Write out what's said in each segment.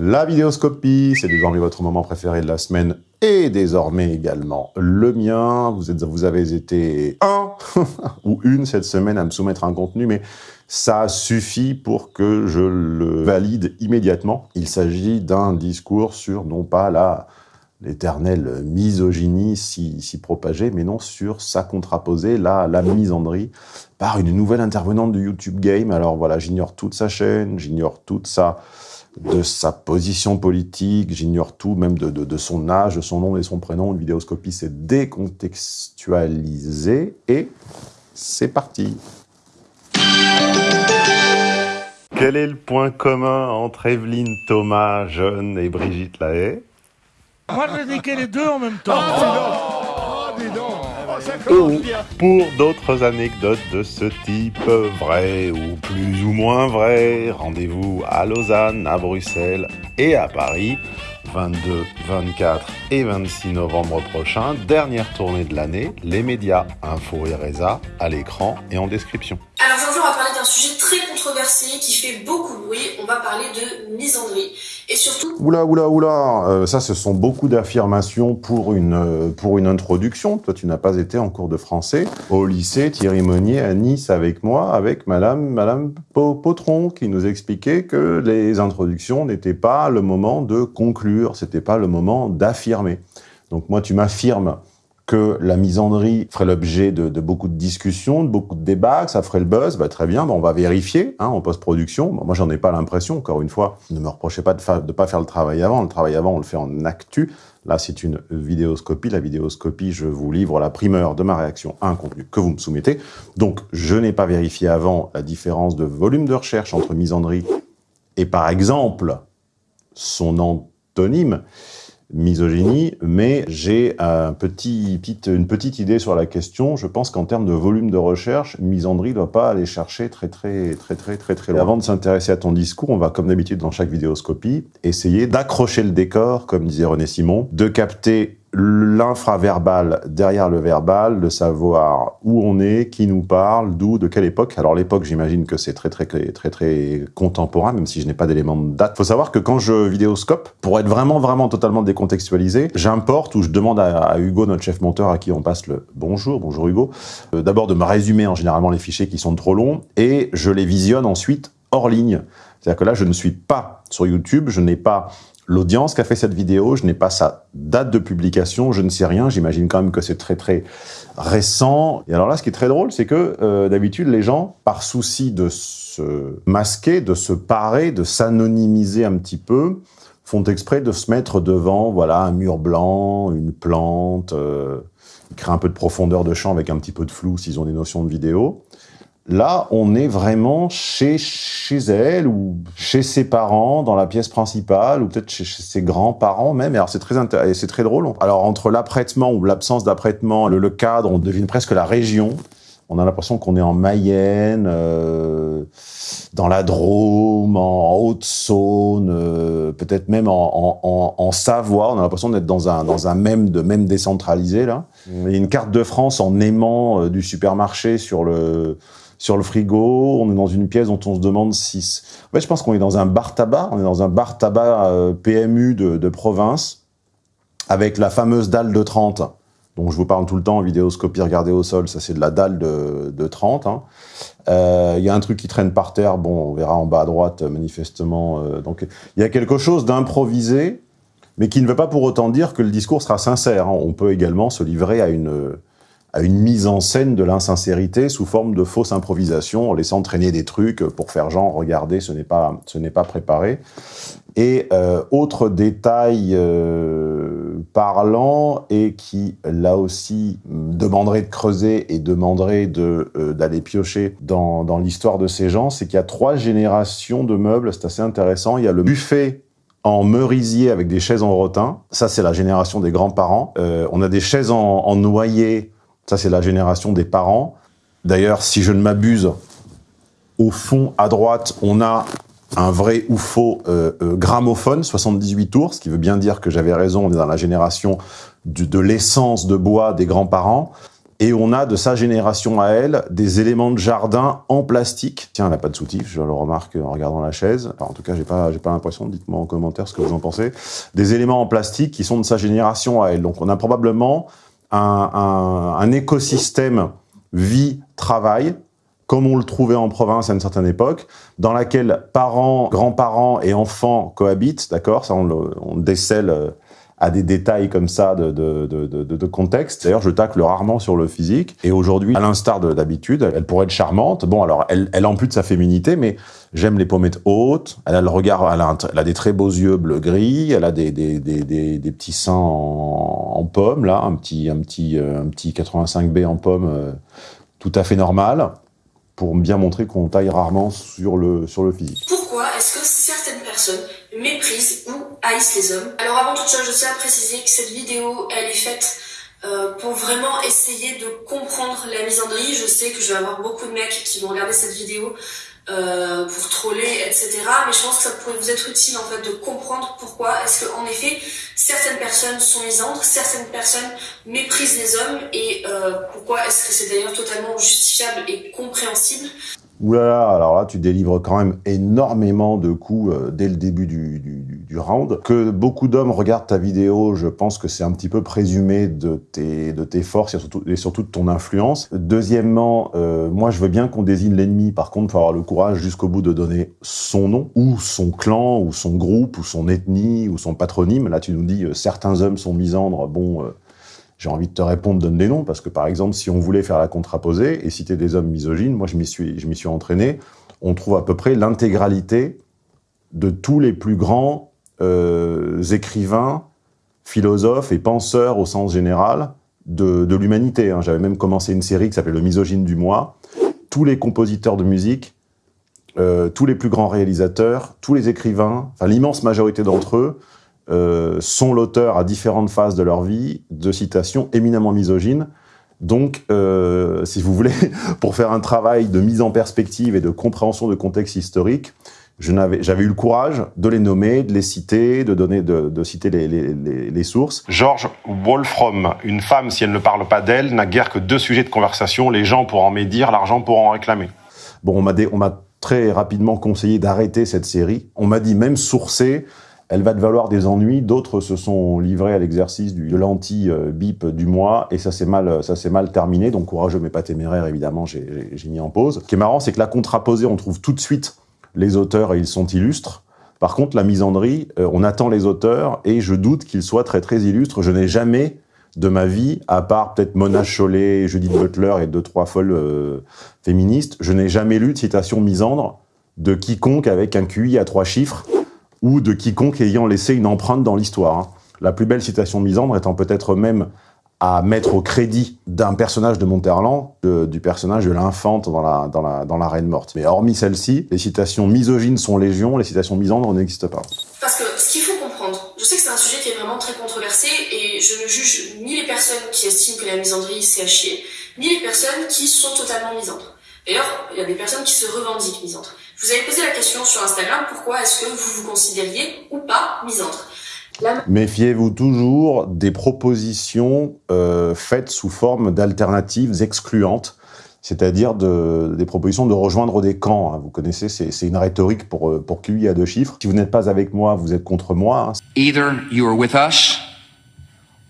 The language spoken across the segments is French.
La vidéoscopie, c'est désormais votre moment préféré de la semaine et désormais également le mien. Vous, êtes, vous avez été un ou une cette semaine à me soumettre un contenu, mais ça suffit pour que je le valide immédiatement. Il s'agit d'un discours sur non pas la l'éternelle misogynie si, si, propagée, mais non sur sa contraposée, la, la misandrie, par une nouvelle intervenante du YouTube Game. Alors voilà, j'ignore toute sa chaîne, j'ignore toute sa de sa position politique, j'ignore tout, même de, de, de, son âge, de son nom et son prénom. Une vidéoscopie, c'est décontextualisé et c'est parti. Quel est le point commun entre Evelyne Thomas, jeune, et Brigitte Lahaye? Moi, niqué les deux en même temps. Oh, dis pour d'autres anecdotes de ce type, vraies ou plus ou moins vraies, rendez-vous à Lausanne, à Bruxelles et à Paris, 22, 24 et 26 novembre prochain, dernière tournée de l'année, les médias, Info et Reza, à l'écran et en description. Alors aujourd'hui, on va parler d'un sujet qui fait beaucoup de bruit. On va parler de misandrie. Et surtout... Oula, oula, oula euh, Ça, ce sont beaucoup d'affirmations pour une, euh, pour une introduction. Toi, tu n'as pas été en cours de français. Au lycée, Thierry Monnier à Nice avec moi, avec Madame, Madame Potron, qui nous expliquait que les introductions n'étaient pas le moment de conclure, c'était pas le moment d'affirmer. Donc moi, tu m'affirmes que la misandrie ferait l'objet de, beaucoup de discussions, de beaucoup de débats, que ça ferait le buzz, bah, très bien, bah, on va vérifier hein, en post-production. Bah, moi, j'en ai pas l'impression, encore une fois. Ne me reprochez pas de ne pas faire le travail avant. Le travail avant, on le fait en actu. Là, c'est une vidéoscopie. La vidéoscopie, je vous livre la primeur de ma réaction à un contenu que vous me soumettez. Donc, je n'ai pas vérifié avant la différence de volume de recherche entre misandrie et, par exemple, son antonyme misogynie, mais j'ai un petit, une petite idée sur la question. Je pense qu'en termes de volume de recherche, misandrie ne doit pas aller chercher très très très très très très loin. avant de s'intéresser à ton discours, on va comme d'habitude dans chaque vidéoscopie essayer d'accrocher le décor, comme disait René Simon, de capter l'infraverbal derrière le verbal, de savoir où on est, qui nous parle, d'où, de quelle époque. Alors l'époque, j'imagine que c'est très, très très très contemporain, même si je n'ai pas d'éléments de date. Faut savoir que quand je vidéoscope, pour être vraiment vraiment totalement décontextualisé, j'importe ou je demande à, Hugo, notre chef monteur, à qui on passe le bonjour, bonjour Hugo, euh, d'abord de me résumer en généralement les fichiers qui sont trop longs et je les visionne ensuite hors ligne. C'est-à-dire que là, je ne suis pas sur YouTube, je n'ai pas l'audience qui a fait cette vidéo, je n'ai pas sa date de publication, je ne sais rien, j'imagine quand même que c'est très très récent. Et alors là, ce qui est très drôle, c'est que euh, d'habitude, les gens, par souci de se masquer, de se parer, de s'anonymiser un petit peu, font exprès de se mettre devant voilà un mur blanc, une plante, euh, ils créent un peu de profondeur de champ avec un petit peu de flou s'ils ont des notions de vidéo. Là, on est vraiment chez, chez elle ou chez ses parents, dans la pièce principale, ou peut-être chez, ses grands-parents même. alors, c'est très, c'est très drôle. Alors, entre l'apprêtement ou l'absence d'apprêtement, le, le, cadre, on devine presque la région. On a l'impression qu'on est en Mayenne, euh, dans la Drôme, en Haute-Saône, euh, peut-être même en, en, en, Savoie. On a l'impression d'être dans un, dans un même de même décentralisé, là. Il y a une carte de France en aimant euh, du supermarché sur le sur le frigo, on est dans une pièce dont on se demande si... En fait, je pense qu'on est dans un bar-tabac, on est dans un bar-tabac euh, PMU de, province, avec la fameuse dalle de 30, dont je vous parle tout le temps en vidéoscopie, regardez au sol, ça c'est de la dalle de, de 30. Il hein. euh, y a un truc qui traîne par terre, bon, on verra en bas à droite, manifestement. Euh, donc, il y a quelque chose d'improvisé, mais qui ne veut pas pour autant dire que le discours sera sincère. Hein. On peut également se livrer à une à une mise en scène de l'insincérité sous forme de fausse improvisation, en laissant traîner des trucs pour faire genre, regardez, ce n'est pas, pas préparé. Et euh, autre détail euh, parlant et qui, là aussi, demanderait de creuser et demanderait euh, d'aller piocher dans, dans l'histoire de ces gens, c'est qu'il y a trois générations de meubles, c'est assez intéressant. Il y a le buffet en merisier avec des chaises en rotin. Ça, c'est la génération des grands-parents. On a des chaises en noyer ça, c'est la génération des parents. D'ailleurs, si je ne m'abuse, au fond, à droite, on a un vrai ou faux euh, euh, gramophone, 78 tours, ce qui veut bien dire que j'avais raison, on est dans la génération de l'essence de bois des grands-parents. Et on a de sa génération à elle des éléments de jardin en plastique. Tiens, elle n'a pas de soutif, je le remarque en regardant la chaise. en tout cas, j'ai pas, pas l'impression. Dites-moi en commentaire ce que vous en pensez. Des éléments en plastique qui sont de sa génération à elle. Donc, on a probablement un, écosystème vie-travail comme on le trouvait en province à une certaine époque, dans laquelle parents, grands-parents et enfants cohabitent, d'accord Ça, on on le décèle euh, à des détails comme ça de, de, contexte. D'ailleurs, je tacle rarement sur le physique. Et aujourd'hui, à l'instar d'habitude, elle pourrait être charmante. Bon, alors, elle, elle ampute sa féminité, mais j'aime les pommettes hautes. Elle a le regard, elle a, des très beaux yeux bleu-gris. Elle a des, des, des, des, petits seins en, en pomme, là, un petit, un petit, euh, un petit 85B en pomme, euh, tout à fait normal, pour bien montrer qu'on taille rarement sur le, sur le physique. Pourquoi est-ce que certaines personnes méprisent ou haïssent les hommes Alors avant toute chose, je tiens à préciser que cette vidéo, elle est faite euh, pour vraiment essayer de comprendre la misandrie. Je sais que je vais avoir beaucoup de mecs qui vont regarder cette vidéo euh, pour troller, etc. Mais je pense que ça pourrait vous être utile en fait de comprendre pourquoi est-ce que en effet certaines personnes sont misandres, certaines personnes méprisent les hommes et euh, pourquoi est-ce que c'est d'ailleurs totalement justifiable et compréhensible. Ouh là là, alors là, tu délivres quand même énormément de coups euh, dès le début du, du, du round. Que beaucoup d'hommes regardent ta vidéo, je pense que c'est un petit peu présumé de tes, de tes forces et surtout, et surtout de ton influence. Deuxièmement, euh, moi, je veux bien qu'on désigne l'ennemi. Par contre, il faut avoir le courage jusqu'au bout de donner son nom, ou son clan, ou son groupe, ou son ethnie, ou son patronyme. Là, tu nous dis, euh, certains hommes sont misandres. Bon... J'ai envie de te répondre, donne des noms, parce que par exemple, si on voulait faire la contraposée et citer des hommes misogynes, moi je m'y suis, suis entraîné, on trouve à peu près l'intégralité de tous les plus grands euh, écrivains, philosophes et penseurs au sens général de, l'humanité. Hein. J'avais même commencé une série qui s'appelait Le misogyne du mois. Tous les compositeurs de musique, euh, tous les plus grands réalisateurs, tous les écrivains, l'immense majorité d'entre eux, euh, sont l'auteur à différentes phases de leur vie de citations éminemment misogynes. Donc, euh, si vous voulez, pour faire un travail de mise en perspective et de compréhension de contexte historique, j'avais eu le courage de les nommer, de les citer, de donner, de, de citer les, les, les, les, sources. George Wolfram, une femme, si elle ne parle pas d'elle, n'a guère que deux sujets de conversation, les gens pour en médire, l'argent pour en réclamer. Bon, on m'a très rapidement conseillé d'arrêter cette série. On m'a dit même sourcer, elle va te valoir des ennuis. D'autres se sont livrés à l'exercice de l'anti-bip du mois et ça s'est mal, ça mal terminé. Donc courageux mais pas téméraire, évidemment, j'ai mis en pause. Ce qui est marrant, c'est que la contraposée, on trouve tout de suite les auteurs et ils sont illustres. Par contre, la misandrie, euh, on attend les auteurs et je doute qu'ils soient très très illustres. Je n'ai jamais de ma vie, à part peut-être Mona Chollet, Judith Butler et deux trois folles euh, féministes, je n'ai jamais lu de citation misandre de quiconque avec un QI à trois chiffres ou de quiconque ayant laissé une empreinte dans l'histoire. Hein. La plus belle citation de Misandre étant peut-être même à mettre au crédit d'un personnage de Monterland, du personnage de l'infante dans la, dans, la, dans la Reine Morte. Mais hormis celle-ci, les citations misogynes sont légion, les citations misandres n'existent pas. Parce que ce qu'il faut comprendre, je sais que c'est un sujet qui est vraiment très controversé et je ne juge ni les personnes qui estiment que la misandrie c'est à chier, ni les personnes qui sont totalement misandres. D'ailleurs, il y a des personnes qui se revendiquent misandres. Je vous avais posé la question sur Instagram, pourquoi est-ce que vous vous considériez ou pas misandre la... Méfiez-vous toujours des propositions euh, faites sous forme d'alternatives excluantes, c'est-à-dire de, des propositions de rejoindre des camps. Hein. Vous connaissez, c'est une rhétorique pour, euh, pour QI à deux chiffres. Si vous n'êtes pas avec moi, vous êtes contre moi. Hein. Either you are with us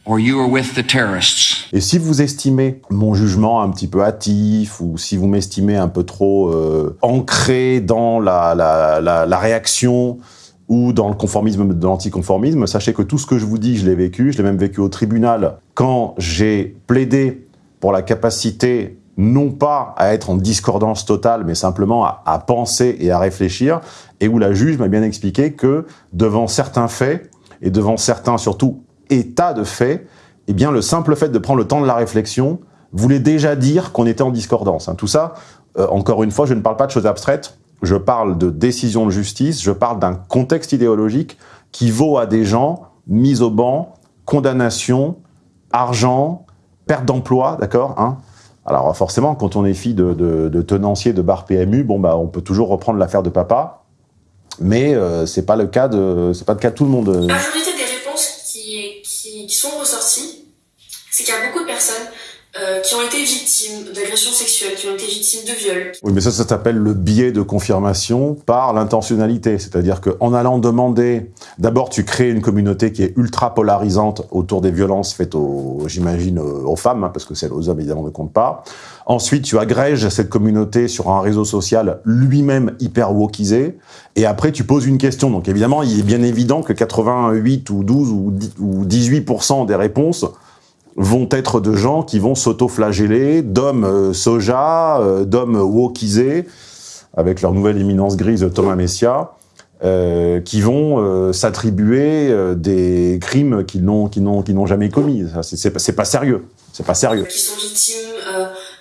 or you are with the terrorists. Et si vous estimez mon jugement un petit peu hâtif ou si vous m'estimez un peu trop euh, ancré dans la, réaction ou dans le conformisme de l'anticonformisme, sachez que tout ce que je vous dis, je l'ai vécu, je l'ai même vécu au tribunal quand j'ai plaidé pour la capacité non pas à être en discordance totale, mais simplement à penser et à réfléchir, et où la juge m'a bien expliqué que devant certains faits, et devant certains surtout état de fait, eh bien, le simple fait de prendre le temps de la réflexion voulait déjà dire qu'on était en discordance. Hein. Tout ça, euh, encore une fois, je ne parle pas de choses abstraites, je parle de décision de justice, je parle d'un contexte idéologique qui vaut à des gens mis au banc, condamnation, argent, perte d'emploi, d'accord hein Alors forcément, quand on est fille de, de, tenancier de bar PMU, bon bah on peut toujours reprendre l'affaire de papa, mais euh, c'est pas le cas de c'est pas le cas de tout le monde. Qui, sont ressorties, c'est qu'il y a beaucoup de personnes euh, qui ont été victimes d'agressions sexuelles, qui ont été victimes de viols. Oui, mais ça, ça s'appelle le biais de confirmation par l'intentionnalité. C'est-à-dire qu'en allant demander, d'abord, tu crées une communauté qui est ultra polarisante autour des violences faites aux, j'imagine, aux femmes, hein, parce que celles aux hommes, évidemment, ne comptent pas. Ensuite, tu agrèges cette communauté sur un réseau social lui-même hyper wokisé. Et après, tu poses une question. Donc, évidemment, il est bien évident que 88 ou 12 ou 18% des réponses vont être de gens qui vont s'auto-flageller, d'hommes euh, soja, euh, d'hommes wokisés, avec leur nouvelle éminence grise Thomas Messia, euh, qui vont euh, s'attribuer euh, des crimes qu'ils n'ont qu'ils n'ont n'ont jamais commis. C'est pas, pas sérieux. C'est pas sérieux. Qui sont victimes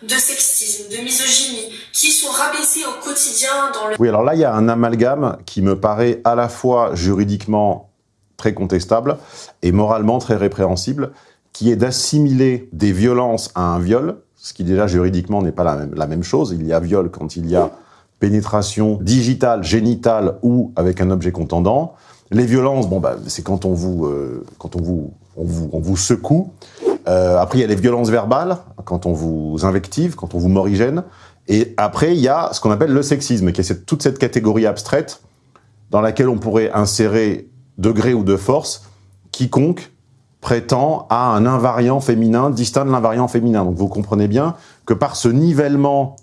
de sexisme, de misogynie, qui sont rabaissés au quotidien dans le... Oui, alors là, il y a un amalgame qui me paraît à la fois juridiquement très contestable et moralement très répréhensible, qui est d'assimiler des violences à un viol, ce qui déjà juridiquement n'est pas la même, chose. Il y a viol quand il y a pénétration digitale, génitale ou avec un objet contendant. Les violences, bon bah c'est quand on vous euh, quand on vous on vous, on vous secoue. Euh, après il y a les violences verbales quand on vous invective, quand on vous morigène. Et après il y a ce qu'on appelle le sexisme, qui est toute cette catégorie abstraite dans laquelle on pourrait insérer degré ou de force quiconque prétend à un invariant féminin distinct de l'invariant féminin. Donc vous comprenez bien que par ce nivellement,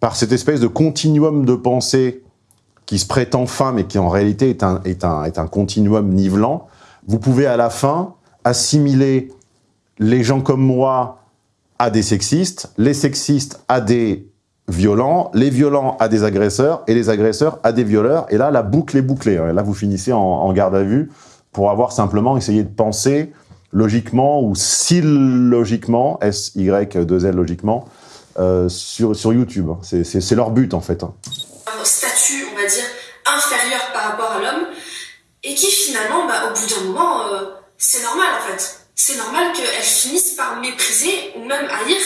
par cette espèce de continuum de pensée qui se prétend femme et qui en réalité est un, est un, est un continuum nivelant, vous pouvez à la fin assimiler les gens comme moi à des sexistes, les sexistes à des violents, les violents à des agresseurs et les agresseurs à des violeurs. Et là, la boucle est bouclée. Et là, vous finissez en garde à vue pour avoir simplement essayé de penser logiquement ou si logiquement, S-Y-2-L logiquement, euh, sur, sur YouTube. C'est leur but en fait. Un statut, on va dire, inférieur par rapport à l'homme, et qui finalement, bah, au bout d'un moment, euh, c'est normal en fait. C'est normal qu'elles finissent par mépriser ou même haïr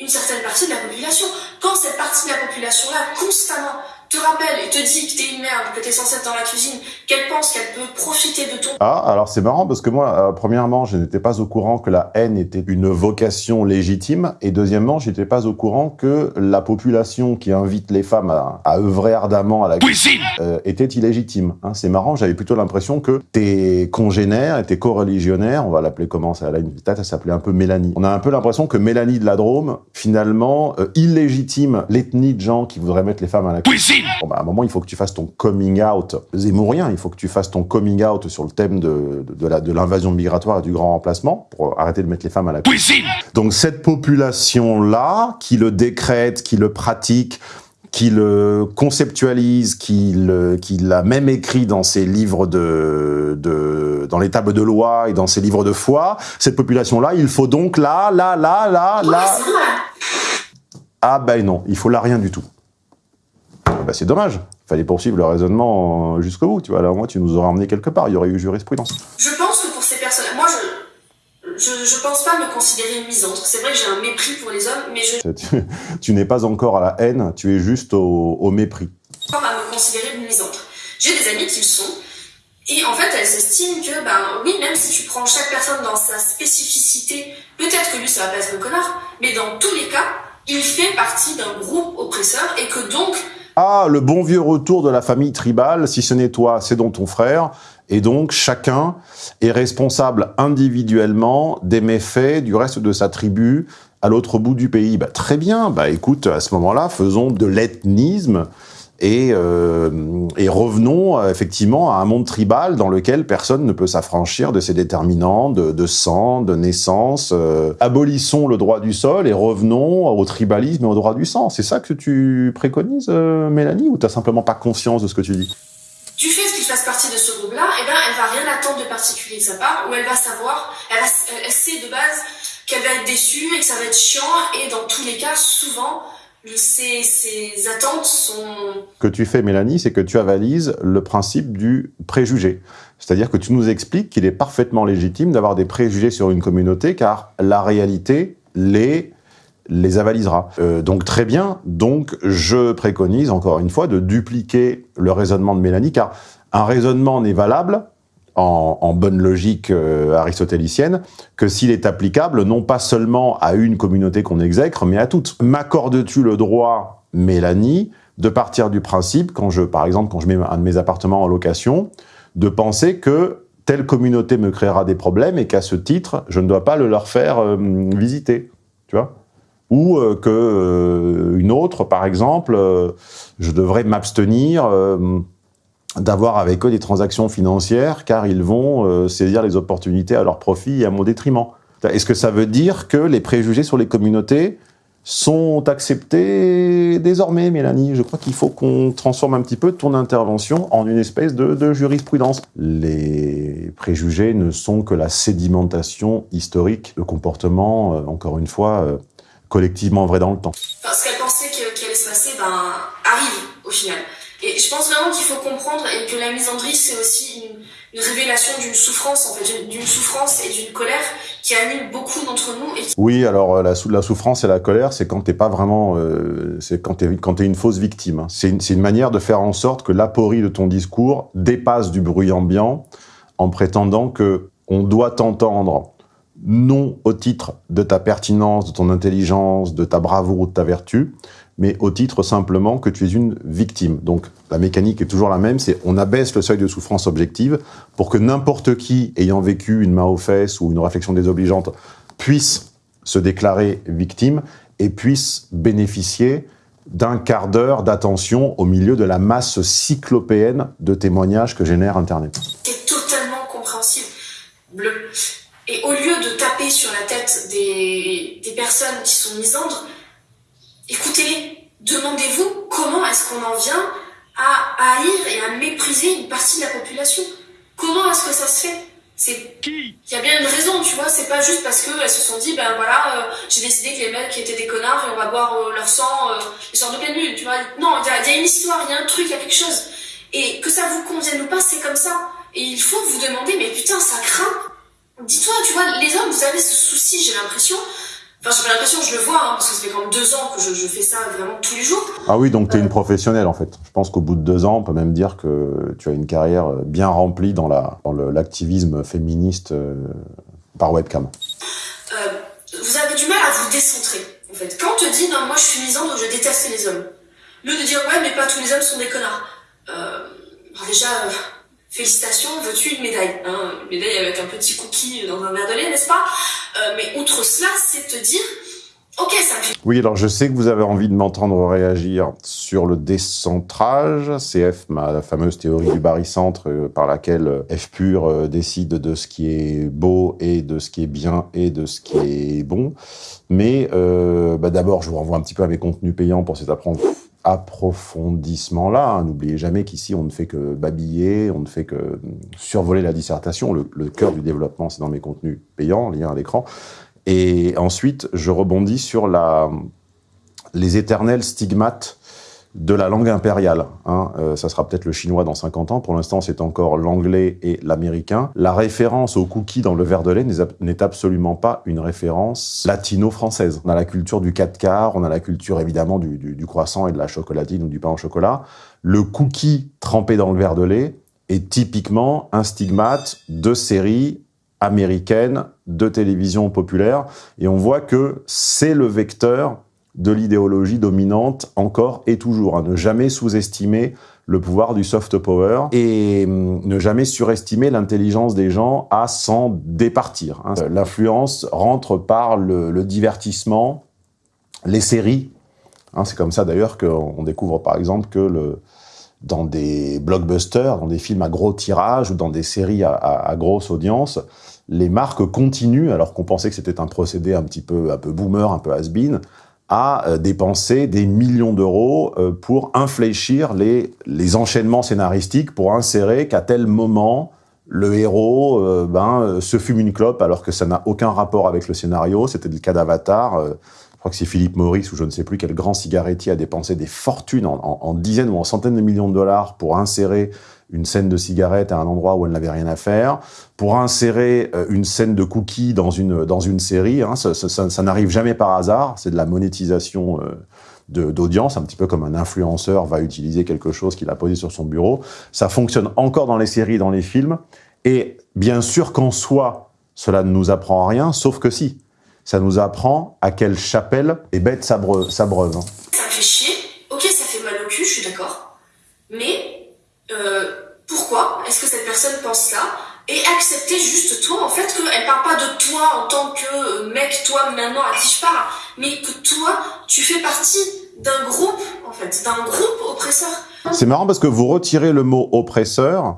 une certaine partie de la population. Quand cette partie de la population-là, constamment, te rappelle et te dit que t'es une merde, que t'es censé être dans la cuisine, qu'elle pense qu'elle peut profiter de ton... Ah, alors c'est marrant parce que moi, euh, premièrement, je n'étais pas au courant que la haine était une vocation légitime, et deuxièmement, j'étais pas au courant que la population qui invite les femmes à, à œuvrer ardemment à la cuisine euh, était illégitime. Hein, c'est marrant, j'avais plutôt l'impression que tes congénères et tes co-religionnaires, on va l'appeler comment ça, là, une tête, elle s'appelait un peu Mélanie. On a un peu l'impression que Mélanie de la Drôme, finalement, euh, illégitime l'ethnie de gens qui voudraient mettre les femmes à la cuisine Bon, bah, à un moment, il faut que tu fasses ton coming out zémourien. Il faut que tu fasses ton coming out sur le thème de, de, de l'invasion migratoire et du grand remplacement pour arrêter de mettre les femmes à la cuisine. Donc cette population-là, qui le décrète, qui le pratique, qui le conceptualise, qui l'a même écrit dans ses livres de, de, dans les tables de loi et dans ses livres de foi, cette population-là, il faut donc là, là, là, là, là... Ah ben non, il faut là rien du tout. Bah, c'est dommage. Il fallait poursuivre le raisonnement jusqu'au bout, tu vois. Là, au moins, tu nous aurais emmené quelque part. Il y aurait eu jurisprudence. Je pense que pour ces personnes, moi, je, je, je pense pas me considérer misandre. C'est vrai que j'ai un mépris pour les hommes, mais je... Tu, tu n'es pas encore à la haine, tu es juste au, au mépris. Pas à me considérer misandre. J'ai des amis qui le sont, et en fait, elles estiment que, ben oui, même si tu prends chaque personne dans sa spécificité, peut-être que lui, ça va pas être un connard, mais dans tous les cas, il fait partie d'un groupe oppresseur, et que donc, ah, le bon vieux retour de la famille tribale, si ce n'est toi, c'est donc ton frère. Et donc, chacun est responsable individuellement des méfaits du reste de sa tribu à l'autre bout du pays. Bah, très bien, bah écoute, à ce moment-là, faisons de l'ethnisme et, euh, et, revenons euh, effectivement à un monde tribal dans lequel personne ne peut s'affranchir de ses déterminants de, sang, de naissance. Euh, abolissons le droit du sol et revenons au tribalisme et au droit du sang. C'est ça que tu préconises, Mélanie, ou t'as simplement pas conscience de ce que tu dis? Du fait qu'il fasse partie de ce groupe-là, eh ben, elle va rien attendre de particulier de sa part, ou elle va savoir, elle sait de base qu'elle va être déçue et que ça va être chiant, et dans tous les cas, souvent, ces, attentes sont... Que tu fais, Mélanie, c'est que tu avalises le principe du préjugé. C'est-à-dire que tu nous expliques qu'il est parfaitement légitime d'avoir des préjugés sur une communauté, car la réalité les les avalisera. Euh, donc très bien, donc je préconise encore une fois de dupliquer le raisonnement de Mélanie, car un raisonnement n'est valable en, bonne logique euh, aristotélicienne, que s'il est applicable non pas seulement à une communauté qu'on exècre, mais à toutes. M'accordes-tu le droit, Mélanie, de partir du principe, quand je, par exemple, quand je mets un de mes appartements en location, de penser que telle communauté me créera des problèmes et qu'à ce titre, je ne dois pas le leur faire euh, visiter, tu vois? Ou euh, que euh, une autre, par exemple, je devrais m'abstenir d'avoir avec eux des transactions financières car ils vont euh, saisir les opportunités à leur profit et à mon détriment. Est-ce que ça veut dire que les préjugés sur les communautés sont acceptés désormais, Mélanie? Je crois qu'il faut qu'on transforme un petit peu ton intervention en une espèce de, de jurisprudence. Les préjugés ne sont que la sédimentation historique de comportements, euh, encore une fois, euh, collectivement vrai dans le temps. Enfin, ce qu'elle pensait que- qu'il allait se passer, ben, arrive au final. Et je pense vraiment qu'il faut comprendre et que la misandrie, c'est aussi une, révélation d'une souffrance, en fait, d'une- souffrance et d'une colère qui anime beaucoup d'entre nous Oui, alors euh, la, sou- la souffrance et la colère, c'est quand t'es pas vraiment, euh, c'est quand t'es quand t'es une fausse victime. hein. C'est une, une manière de faire en sorte que l'aporie de ton discours dépasse du bruit ambiant, en prétendant que on doit t'entendre non au titre de ta pertinence, de ton intelligence, de ta bravoure ou de ta vertu, mais au titre simplement que tu es une victime. Donc la mécanique est toujours la même, c'est on abaisse le seuil de souffrance objective pour que n'importe qui ayant vécu une main aux fesses ou une réflexion désobligeante puisse se déclarer victime et puisse bénéficier d'un quart d'heure d'attention au milieu de la masse cyclopéenne de témoignages que génère Internet. est totalement compréhensible. Et au lieu de taper sur la tête des, des personnes qui sont misandres, écoutez-les. Demandez-vous comment est-ce qu'on en vient à haïr et à mépriser une partie de la population? Comment est-ce que ça se fait? C'est Qui? Il y a bien une raison, tu vois, c'est pas juste parce que elles se sont dit, ben voilà, euh, j'ai décidé que les mecs étaient des connards et on va boire euh, leur sang, euh, sortes de pleine lune, tu vois. Non, il y, y a une histoire, il y a un truc, il y a quelque chose. Et que ça vous convienne ou pas, c'est comme ça. Et il faut vous demander, mais putain, ça craint. Dis-toi, tu vois, les hommes, vous avez ce souci, j'ai l'impression. Enfin, j'ai l'impression, je le vois, hein, parce que ça fait quand même deux ans que je, je fais ça vraiment tous les jours. Ah oui, donc tu es une professionnelle en fait. Je pense qu'au bout de deux ans, on peut même dire que tu as une carrière bien remplie dans la dans le- l'activisme féministe euh, par webcam. euh, vous avez du mal à vous décentrer, en fait. Quand on te dit, non, moi je suis misandre, je déteste les hommes. Lieu de dire, ouais, mais pas tous les hommes sont des connards. Euh, déjà, euh, félicitations, veux-tu une médaille? Hein, Une médaille avec un petit cookie dans un verre de lait, n'est-ce pas? Euh, Mais outre cela, c'est te dire, ok, ça fait Oui, alors je sais que vous avez envie de m'entendre réagir sur le décentrage, CF, ma fameuse théorie du barycentre euh, par laquelle euh, F pur euh, décide de ce qui est beau et de ce qui est bien et de ce qui est bon. Mais bah, d'abord, je vous renvoie un petit peu à mes contenus payants pour cet appren- approfondissement-là. hein. N'oubliez jamais qu'ici, on ne fait que babiller, on ne fait que euh, survoler la dissertation. Le, cœur du développement, c'est dans mes contenus payants, lien à l'écran. Et ensuite, je rebondis sur la, les éternels stigmates de la langue impériale. Hein. Euh, ça sera peut-être le chinois dans 50 ans. Pour l'instant, c'est encore l'anglais et l'américain. La référence au cookie dans le verre de lait n'est ab- n'est absolument pas une référence latino-française. On a la culture du 4 quarts, on a la culture évidemment du, du- du croissant et de la chocolatine ou du pain au chocolat. Le cookie trempé dans le verre de lait est typiquement un stigmate de série américaine de télévision populaire. Et on voit que c'est le vecteur de l'idéologie dominante encore et toujours. à Ne jamais sous-estimer le pouvoir du soft power et hum, ne jamais surestimer l'intelligence des gens à s'en départir. hein. Euh, L'influence rentre par le, divertissement, les séries. Hein, c'est comme ça d'ailleurs qu'on on découvre par exemple que le, dans des blockbusters, dans des films à gros tirage ou dans des séries à, à- à grosse audience, les marques continuent, alors qu'on pensait que c'était un procédé un petit peu, un peu boomer, un peu has-been, à euh, dépenser des millions d'euros euh, pour infléchir les, les enchaînements scénaristiques, pour insérer qu'à tel moment, le héros euh, ben, se fume une clope alors que ça n'a aucun rapport avec le scénario. C'était le cas d'Avatar. je crois que c'est Philippe Maurice ou je ne sais plus quel grand cigarettier a dépensé des fortunes en- en dizaines ou en centaines de millions de dollars pour insérer une scène de cigarette à un endroit où elle n'avait rien à faire, pour insérer euh, une scène de cookies dans une, dans une série. Hein, ça n'arrive jamais par hasard, c'est de la monétisation euh, d'audience, un petit peu comme un influenceur va utiliser quelque chose qu'il a posé sur son bureau. Ça fonctionne encore dans les séries, dans les films, Et bien sûr qu'en soi, cela ne nous apprend rien, sauf que si. Ça nous apprend à quelle chapelle est bête sa, breu- sa breuve. hein. Ça fait chier. Ok, ça fait mal au cul, je suis d'accord. Mais euh, personne pense ça Et accepter juste toi, en fait, qu'elle parle pas de toi en tant que euh, mec, toi maintenant à qui je parle, mais que toi, tu fais partie d'un groupe, en fait, d'un groupe oppresseur. C'est marrant parce que vous retirez le mot oppresseur,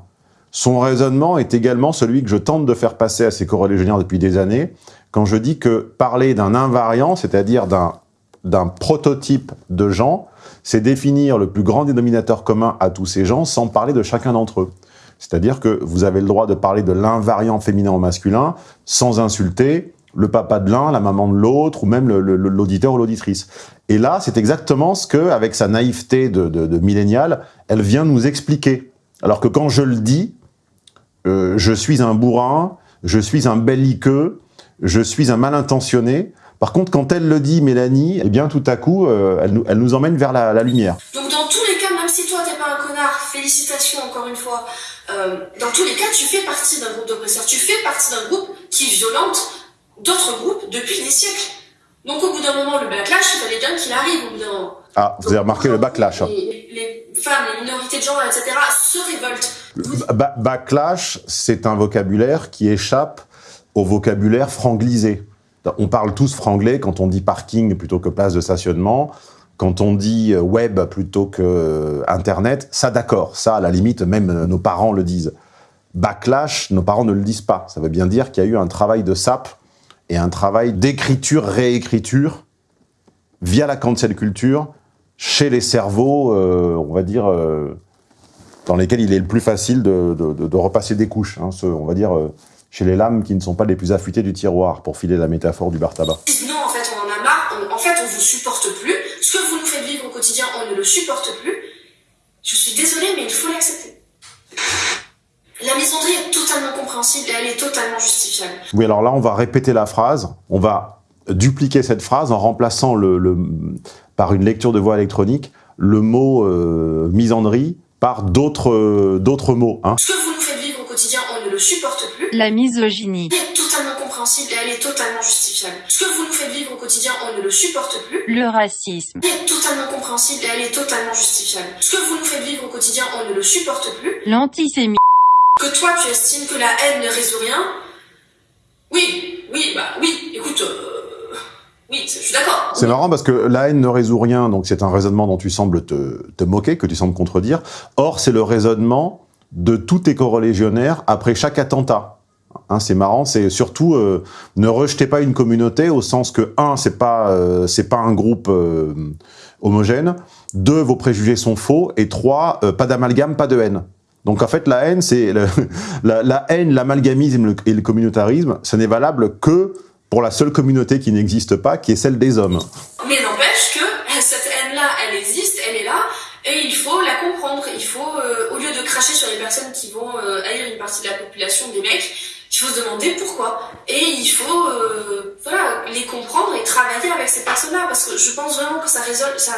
son raisonnement est également celui que je tente de faire passer à ces corolégionnaires depuis des années, quand je dis que parler d'un invariant, c'est-à-dire d'un prototype de gens, c'est définir le plus grand dénominateur commun à tous ces gens sans parler de chacun d'entre eux. C'est-à-dire que vous avez le droit de parler de l'invariant féminin ou masculin sans insulter le papa de l'un, la maman de l'autre, ou même l'auditeur ou l'auditrice. Et là, c'est exactement ce que, avec sa naïveté de, de, millénial, elle vient nous expliquer. Alors que quand je le dis, euh, je suis un bourrin, je suis un belliqueux, je suis un mal intentionné. Par contre, quand elle le dit, Mélanie, eh bien, tout à coup, euh, elle, nous, elle nous emmène vers la, la lumière. Donc dans tous les cas, même si toi t'es pas un connard, félicitations encore une fois, euh, dans tous les cas, tu fais partie d'un groupe d'oppresseurs, tu fais partie d'un groupe qui violente d'autres groupes depuis des siècles. Donc au bout d'un moment, le backlash, il fallait bien qu'il arrive au bout d'un moment. Ah, vous avez remarqué le backlash. hein. Les, les femmes, les minorités de genre, etc. se révoltent. Ba- backlash, c'est un vocabulaire qui échappe au vocabulaire franglisé. On parle tous franglais quand on dit parking plutôt que place de stationnement, quand on dit euh, web plutôt que euh, internet. Ça, d'accord. Ça, à la limite, même euh, nos parents le disent. Backlash, nos parents ne le disent pas. Ça veut bien dire qu'il y a eu un travail de sape et un travail d'écriture, réécriture via la cancel culture chez les cerveaux, on va dire, dans lesquels il est le plus facile de, repasser des couches. hein, on va dire chez les lames qui ne sont pas les plus affûtées du tiroir, pour filer la métaphore du bar tabac. Non, en fait, on en a marre, en fait, on vous supporte plus. Ce que vous nous faites vivre au quotidien, on ne le supporte plus. Je suis désolée, mais il faut l'accepter. La misandrie est totalement compréhensible et elle est totalement justifiable. Oui, alors là, on va répéter la phrase. On va dupliquer cette phrase en remplaçant le, le- par une lecture de voix électronique le mot euh, misandrie par d'autres euh, d'autres mots. Hein. Ce que vous nous faites vivre au quotidien, on ne le supporte plus. La misogynie. Et elle est totalement justifiable. Ce que vous nous faites vivre au quotidien, on ne le supporte plus. Le racisme. Elle est totalement compréhensible et elle est totalement justifiable. Ce que vous nous faites vivre au quotidien, on ne le supporte plus. L'antisémitisme. Que toi, tu estimes que la haine ne résout rien. Oui, oui, bah oui, écoute, euh, oui, je suis d'accord. C'est marrant parce que la haine ne résout rien, donc c'est un raisonnement dont tu sembles te, te moquer, que tu sembles contredire. Or, c'est le raisonnement de tous tes corolégionnaires après chaque attentat. Hein, c'est marrant, c'est surtout euh, ne rejetez pas une communauté au sens que un, c'est pas euh, c'est pas un groupe euh, homogène. Deux, vos préjugés sont faux. Et trois, pas d'amalgame, pas de haine. Donc en fait, la haine, c'est la, la haine, l'amalgamisme et le communautarisme, ce n'est valable que pour la seule communauté qui n'existe pas, qui est celle des hommes. Mais n'empêche que cette haine-là, elle existe, elle est là, et il faut la comprendre. Il faut, au lieu de cracher sur les personnes qui vont haïr une partie de la population, des mecs, il faut se demander pourquoi. Et il faut, euh, voilà, les comprendre et travailler avec ces personnes-là, parce que je pense vraiment que ça résout, ça,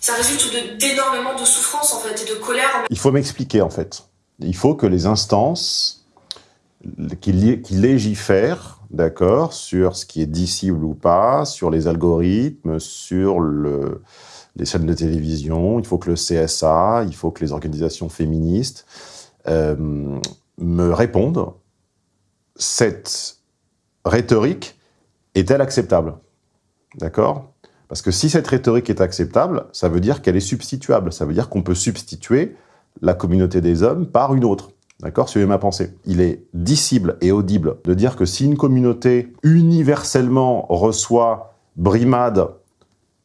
ça résulte de- d'énormément de souffrance en fait et de colère. Il faut m'expliquer en fait. Il faut que les instances qui, qui légifèrent, d'accord, sur ce qui est dissible ou pas, sur les algorithmes, sur le, les chaînes de télévision, il faut que le CSA, il faut que les organisations féministes euh, me répondent. Cette rhétorique est-elle acceptable? D'accord? Parce que si cette rhétorique est acceptable, ça veut dire qu'elle est substituable. Ça veut dire qu'on peut substituer la communauté des hommes par une autre. D'accord? Suivez ma pensée. Il est dissible et audible de dire que si une communauté universellement reçoit brimade,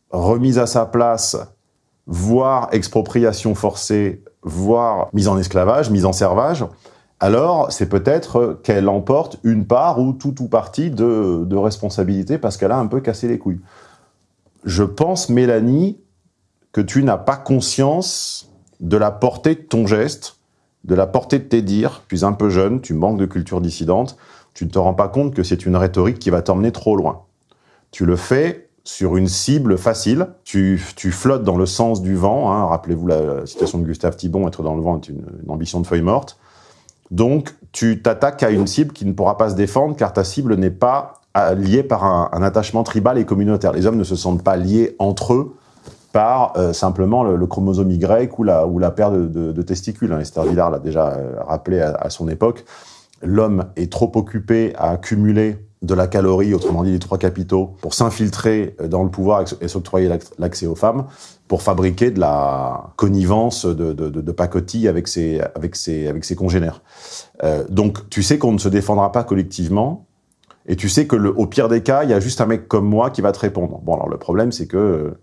remise à sa place, voire expropriation forcée, voire mise en esclavage, mise en servage, alors c'est peut-être qu'elle emporte une part ou tout ou partie de, responsabilité parce qu'elle a un peu cassé les couilles. Je pense, Mélanie, que tu n'as pas conscience de la portée de ton geste, de la portée de tes dires. Tu es un peu jeune, tu manques de culture dissidente, tu ne te rends pas compte que c'est une rhétorique qui va t'emmener trop loin. Tu le fais sur une cible facile, tu, flottes dans le sens du vent, hein. rappelez-vous la, la citation de Gustave Thibon, être dans le vent est une, une ambition de feuille morte, Donc, tu t'attaques à une cible qui ne pourra pas se défendre car ta cible n'est pas euh, liée par un, attachement tribal et communautaire. Les hommes ne se sentent pas liés entre eux par euh, simplement le, chromosome Y ou la, ou paire de, testicules. Hein. Esther Villard l'a déjà euh, rappelé à son époque. L'homme est trop occupé à accumuler de la calorie, autrement dit les trois capitaux, pour s'infiltrer dans le pouvoir et s'octroyer l'accès aux femmes, pour fabriquer de la connivence de, pacotille avec ses, congénères. Euh, donc tu sais qu'on ne se défendra pas collectivement, et tu sais que le, pire des cas, il y a juste un mec comme moi qui va te répondre. Bon, alors le problème, c'est que euh,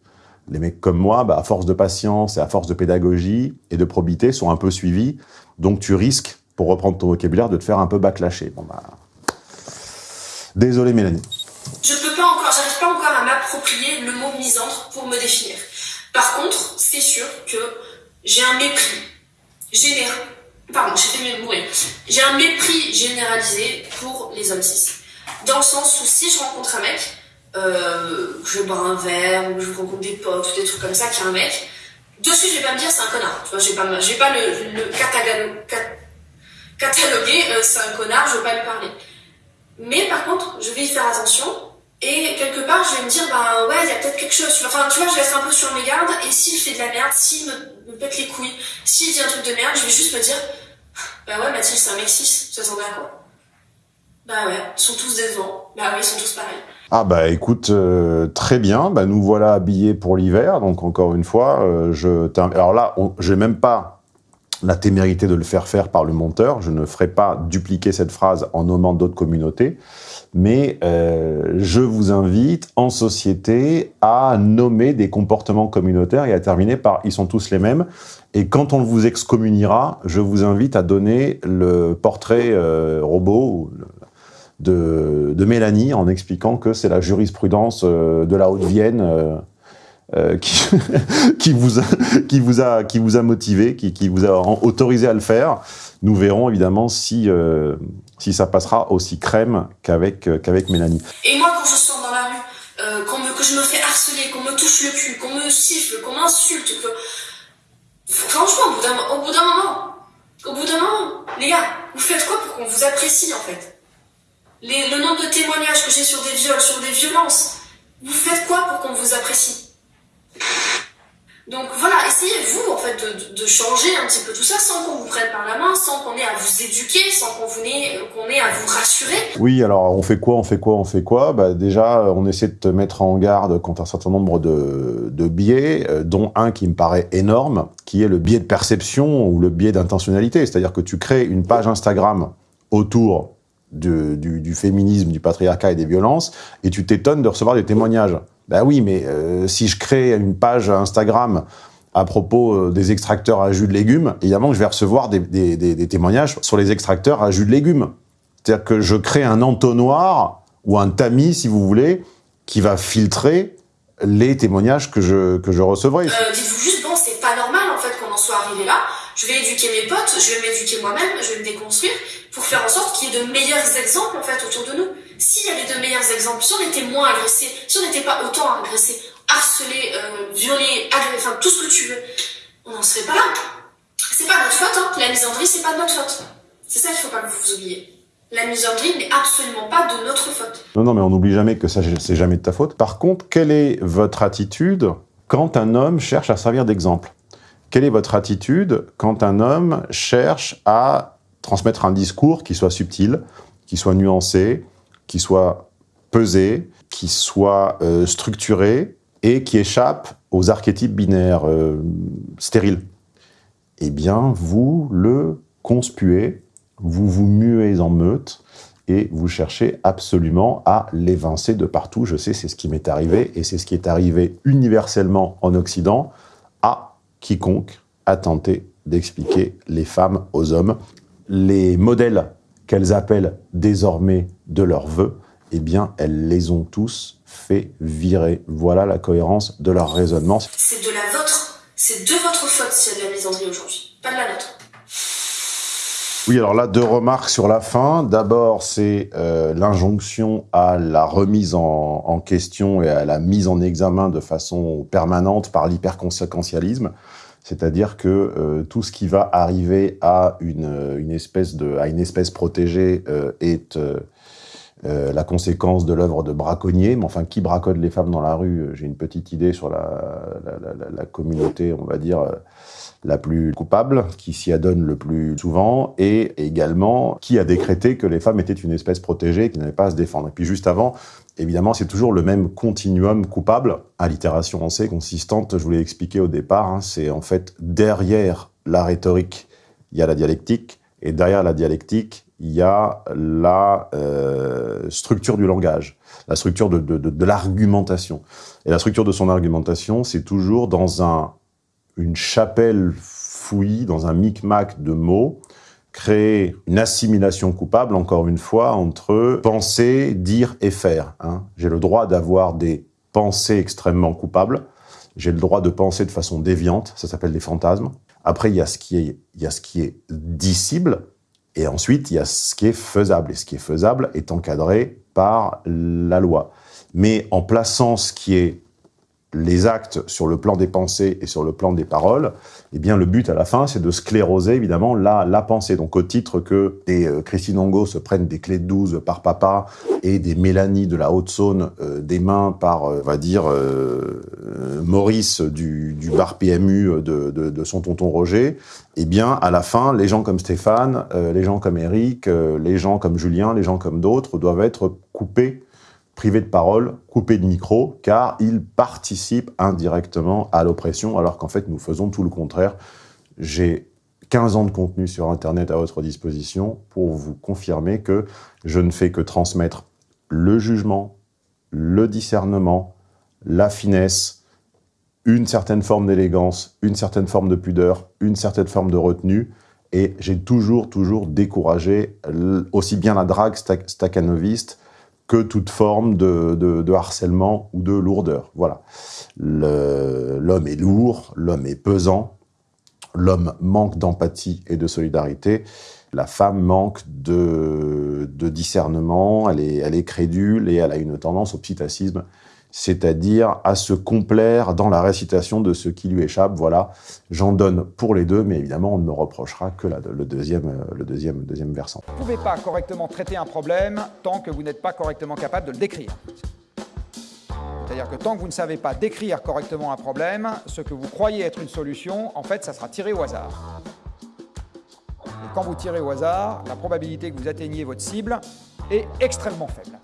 les mecs comme moi, bah, à force de patience et à force de pédagogie et de probité, sont un peu suivis. Donc tu risques, pour reprendre ton vocabulaire, de te faire un peu backlasher. Bah, Désolé Mélanie. Je peux pas encore, j'arrive pas encore à m'approprier le mot misandre pour me définir. Par contre, c'est sûr que j'ai un mépris général. Pardon, j'ai un mépris généralisé pour les hommes cis. Dans le sens où si je rencontre un mec, euh, je bois un verre, ou je rencontre des potes, ou des trucs comme ça, qui a un mec, dessus je vais pas me dire c'est un connard. Je vais pas, vais pas le, cataloguer euh, c'est un connard, je vais pas lui parler. Mais par contre, je vais y faire attention. Et quelque part, je vais me dire, bah ouais, il y a peut-être quelque chose. Enfin, tu vois, je reste un peu sur mes gardes. Et s'il fait de la merde, s'il me, me pète les couilles, s'il dit un truc de merde, je vais juste me dire, bah ouais, Mathilde, c'est un mec 6. Ça s'en à quoi Bah ouais, ils sont tous décevants. Bah ouais, ils sont tous pareils. Ah bah écoute, euh, très bien. Bah nous voilà habillés pour l'hiver. Donc encore une fois, euh, je alors là, on... j'ai même pas la témérité de le faire faire par le monteur. Je ne ferai pas dupliquer cette phrase en nommant d'autres communautés, mais euh, je vous invite en société à nommer des comportements communautaires et à terminer par « ils sont tous les mêmes ». Et quand on vous excommuniera, je vous invite à donner le portrait euh, robot de, Mélanie en expliquant que c'est la jurisprudence euh, de la Haute-Vienne euh, qui, vous a, motivé, qui, vous a autorisé à le faire. Nous verrons évidemment si, euh, ça passera aussi crème qu'avec euh, qu'avec Mélanie. Et moi, quand je sors dans la rue, euh, me, que je me fais harceler, qu'on me touche le cul, qu'on me siffle, qu'on m'insulte. Franchement, au bout d'un moment, au bout d'un moment, les gars, vous faites quoi pour qu'on vous apprécie, en fait? Le nombre de témoignages que j'ai sur des viols, sur des violences, vous faites quoi pour qu'on vous apprécie? Donc voilà, essayez vous en fait de, changer un petit peu tout ça sans qu'on vous prenne par la main, sans qu'on ait à vous éduquer, sans qu'on ait, qu'on ait à vous rassurer. Oui, alors on fait quoi, on fait quoi, on fait quoi? Bah, Déjà, on essaie de te mettre en garde contre un certain nombre de, de biais, euh, dont un qui me paraît énorme, qui est le biais de perception ou le biais d'intentionnalité. C'est-à-dire que tu crées une page Instagram autour du, du féminisme, du patriarcat et des violences, et tu t'étonnes de recevoir des témoignages. Ben oui, mais euh, si je crée une page Instagram à propos euh, des extracteurs à jus de légumes, évidemment que je vais recevoir des, témoignages sur les extracteurs à jus de légumes. C'est-à-dire que je crée un entonnoir ou un tamis, si vous voulez, qui va filtrer les témoignages que je, que je recevrai. Euh, Dites-vous juste, bon, c'est pas normal en fait qu'on en soit arrivé là. Je vais éduquer mes potes, je vais m'éduquer moi-même, je vais me déconstruire pour faire en sorte qu'il y ait de meilleurs exemples en fait autour de nous. S'il y avait de meilleurs exemples, si on était moins agressé, si on n'était pas autant agressé, harcelé, euh, violé, agressé, enfin tout ce que tu veux, on n'en serait pas là. C'est pas notre faute, hein. la misandrie, c'est pas de notre faute. C'est ça qu'il faut pas que vous oubliez. La misandrie n'est absolument pas de notre faute. Non, non, mais on n'oublie jamais que ça, c'est jamais de ta faute. Par contre, quelle est votre attitude quand un homme cherche à servir d'exemple? Quelle est votre attitude quand un homme cherche à transmettre un discours qui soit subtil, qui soit nuancé, qui soit pesé, qui soit euh, structuré et qui échappe aux archétypes binaires euh, stériles. Eh bien, vous le conspuez, vous vous muez en meute et vous cherchez absolument à l'évincer de partout. Je sais, c'est ce qui m'est arrivé et c'est ce qui est arrivé universellement en Occident à quiconque a tenté d'expliquer les femmes aux hommes. Les modèles qu'elles appellent désormais de leurs vœux, eh bien, elles les ont tous fait virer. Voilà la cohérence de leur raisonnement. C'est de la vôtre, c'est de votre faute s'il y a de la misandrie aujourd'hui, pas de la nôtre. Oui, alors là, deux remarques sur la fin. D'abord, c'est euh, l'injonction à la remise en, en, question et à la mise en examen de façon permanente par l'hyperconséquentialisme. C'est-à-dire que euh, tout ce qui va arriver à une, une espèce protégée euh, est euh, euh, la conséquence de l'œuvre de braconnier. Mais enfin, qui braconne les femmes dans la rue? Euh, J'ai une petite idée sur la, communauté, on va dire, euh, la plus coupable, qui s'y adonne le plus souvent, et également qui a décrété que les femmes étaient une espèce protégée, qui n'avait pas à se défendre. Et puis juste avant, évidemment, c'est toujours le même continuum coupable, allitération on sait, consistante, je vous l'ai expliqué au départ, hein, c'est en fait derrière la rhétorique, il y a la dialectique, et derrière la dialectique, il y a la euh, structure du langage, la structure de l'argumentation. Et la structure de son argumentation, c'est toujours dans un, une chapelle fouillie, dans un micmac de mots, créer une assimilation coupable, encore une fois, entre penser, dire et faire. Hein. J'ai le droit d'avoir des pensées extrêmement coupables, j'ai le droit de penser de façon déviante, ça s'appelle des fantasmes. Après, il y a ce qui est, il y a ce qui est dissible, et ensuite, il y a ce qui est faisable. Et ce qui est faisable est encadré par la loi. Mais en plaçant ce qui est les actes sur le plan des pensées et sur le plan des paroles, eh bien, le but à la fin, c'est de scléroser, évidemment, la, la pensée. Donc, au titre que des euh, Christine Ongo se prennent des clés de 12 par papa et des Mélanie de la Haute-Saône euh, des mains par, euh, on va dire, Maurice du, bar PMU de, son tonton Roger, eh bien, à la fin, les gens comme Stéphane, les gens comme Eric, les gens comme Julien, les gens comme d'autres doivent être coupés privés de parole, coupés de micro, car ils participent indirectement à l'oppression, alors qu'en fait, nous faisons tout le contraire. J'ai 15 ans de contenu sur Internet à votre disposition pour vous confirmer que je ne fais que transmettre le jugement, le discernement, la finesse, une certaine forme d'élégance, une certaine forme de pudeur, une certaine forme de retenue, et j'ai toujours, toujours découragé aussi bien la drague staccanoviste que toute forme de, harcèlement ou de lourdeur. Voilà. L'homme est lourd, l'homme est pesant, l'homme manque d'empathie et de solidarité, la femme manque de, discernement, elle est, elle est crédule et elle a une tendance au psittacisme c'est-à-dire à se complaire dans la récitation de ce qui lui échappe. Voilà, j'en donne pour les deux, mais évidemment, on ne me reprochera que la, le, deuxième, le deuxième, deuxième versant. Vous ne pouvez pas correctement traiter un problème tant que vous n'êtes pas correctement capable de le décrire. C'est-à-dire que tant que vous ne savez pas décrire correctement un problème, ce que vous croyez être une solution, en fait, ça sera tiré au hasard. Et quand vous tirez au hasard, la probabilité que vous atteigniez votre cible est extrêmement faible.